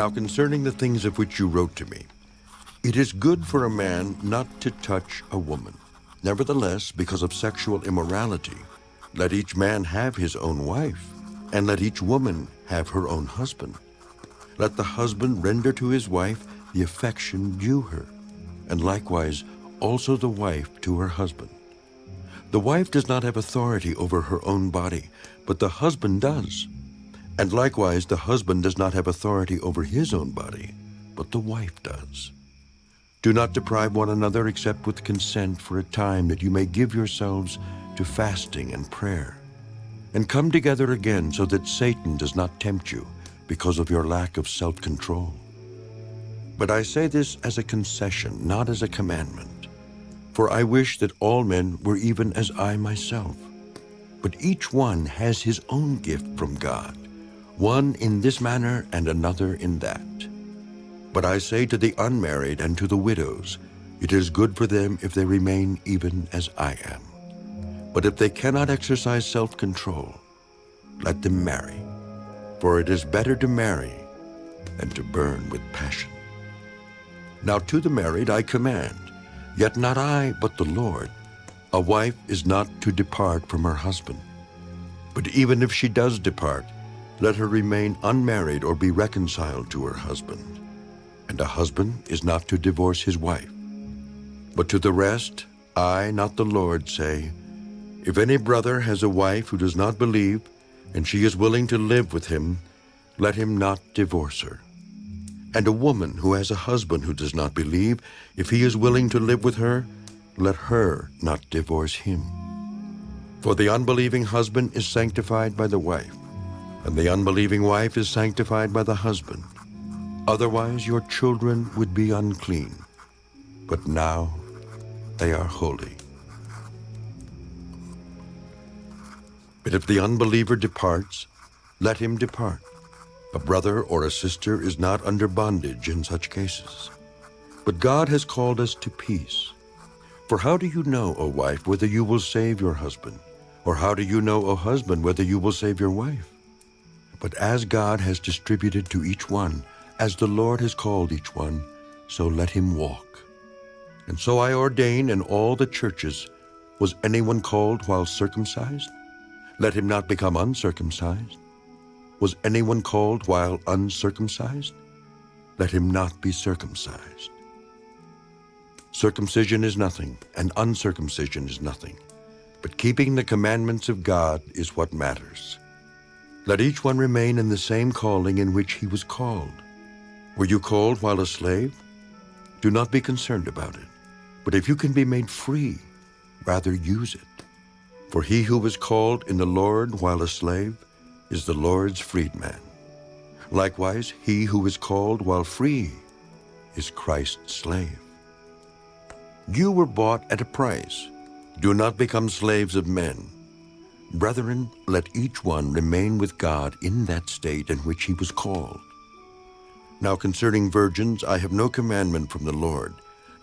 Now concerning the things of which you wrote to me, it is good for a man not to touch a woman. Nevertheless, because of sexual immorality, let each man have his own wife, and let each woman have her own husband. Let the husband render to his wife the affection due her, and likewise also the wife to her husband. The wife does not have authority over her own body, but the husband does. And likewise the husband does not have authority over his own body, but the wife does. Do not deprive one another except with consent for a time that you may give yourselves to fasting and prayer. And come together again so that Satan does not tempt you because of your lack of self-control. But I say this as a concession, not as a commandment. For I wish that all men were even as I myself. But each one has his own gift from God, one in this manner and another in that. But I say to the unmarried and to the widows, it is good for them if they remain even as I am. But if they cannot exercise self-control, let them marry. For it is better to marry than to burn with passion. Now to the married I command, yet not I, but the Lord, a wife is not to depart from her husband. But even if she does depart, let her remain unmarried or be reconciled to her husband. And a husband is not to divorce his wife. But to the rest, I, not the Lord, say, If any brother has a wife who does not believe, and she is willing to live with him, let him not divorce her. And a woman who has a husband who does not believe, if he is willing to live with her, let her not divorce him. For the unbelieving husband is sanctified by the wife, and the unbelieving wife is sanctified by the husband. Otherwise your children would be unclean, but now they are holy. But if the unbeliever departs, let him depart. A brother or a sister is not under bondage in such cases. But God has called us to peace. For how do you know, O wife, whether you will save your husband? Or how do you know, O husband, whether you will save your wife? But as God has distributed to each one, as the Lord has called each one, so let him walk. And so I ordain in all the churches, was anyone called while circumcised? Let him not become uncircumcised. Was anyone called while uncircumcised? Let him not be circumcised. Circumcision is nothing, and uncircumcision is nothing, but keeping the commandments of God is what matters. Let each one remain in the same calling in which he was called. Were you called while a slave? Do not be concerned about it, but if you can be made free, rather use it. For he who was called in the Lord while a slave is the Lord's freedman. Likewise, he who is called while free is Christ's slave. You were bought at a price. Do not become slaves of men. Brethren, let each one remain with God in that state in which he was called. Now concerning virgins, I have no commandment from the Lord,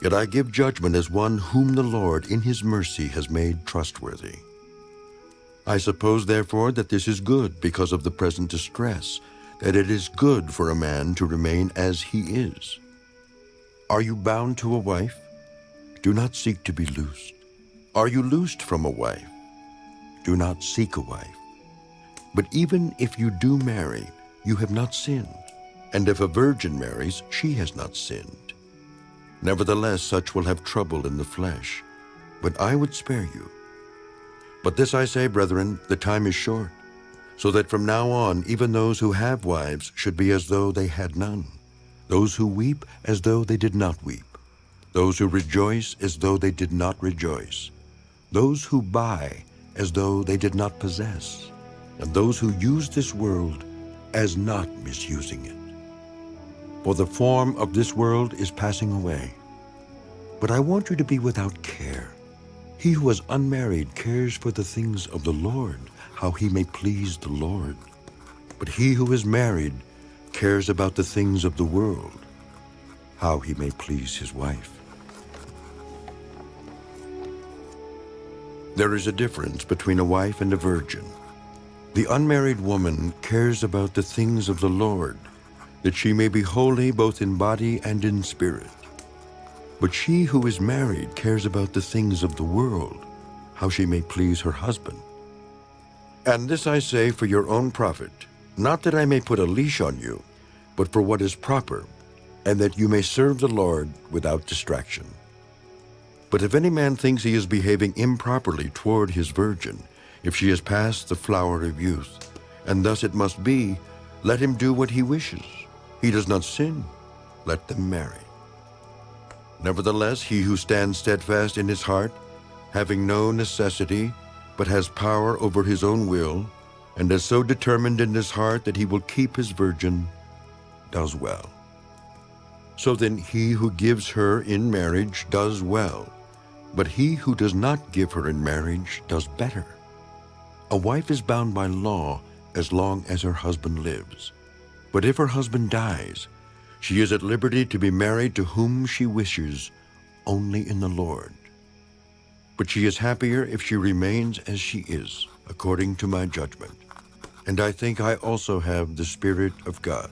yet I give judgment as one whom the Lord in his mercy has made trustworthy. I suppose, therefore, that this is good because of the present distress, that it is good for a man to remain as he is. Are you bound to a wife? Do not seek to be loosed. Are you loosed from a wife? Do not seek a wife. But even if you do marry, you have not sinned. And if a virgin marries, she has not sinned. Nevertheless, such will have trouble in the flesh. But I would spare you. But this I say, brethren, the time is short, so that from now on even those who have wives should be as though they had none, those who weep as though they did not weep, those who rejoice as though they did not rejoice, those who buy as though they did not possess, and those who use this world as not misusing it. For the form of this world is passing away. But I want you to be without care he who is unmarried cares for the things of the Lord, how he may please the Lord. But he who is married cares about the things of the world, how he may please his wife. There is a difference between a wife and a virgin. The unmarried woman cares about the things of the Lord, that she may be holy both in body and in spirit. But she who is married cares about the things of the world, how she may please her husband. And this I say for your own profit, not that I may put a leash on you, but for what is proper, and that you may serve the Lord without distraction. But if any man thinks he is behaving improperly toward his virgin, if she is past the flower of youth, and thus it must be, let him do what he wishes. He does not sin. Let them marry. Nevertheless, he who stands steadfast in his heart, having no necessity, but has power over his own will, and is so determined in his heart that he will keep his virgin, does well. So then he who gives her in marriage does well, but he who does not give her in marriage does better. A wife is bound by law as long as her husband lives. But if her husband dies, she is at liberty to be married to whom she wishes, only in the Lord. But she is happier if she remains as she is, according to my judgment. And I think I also have the Spirit of God.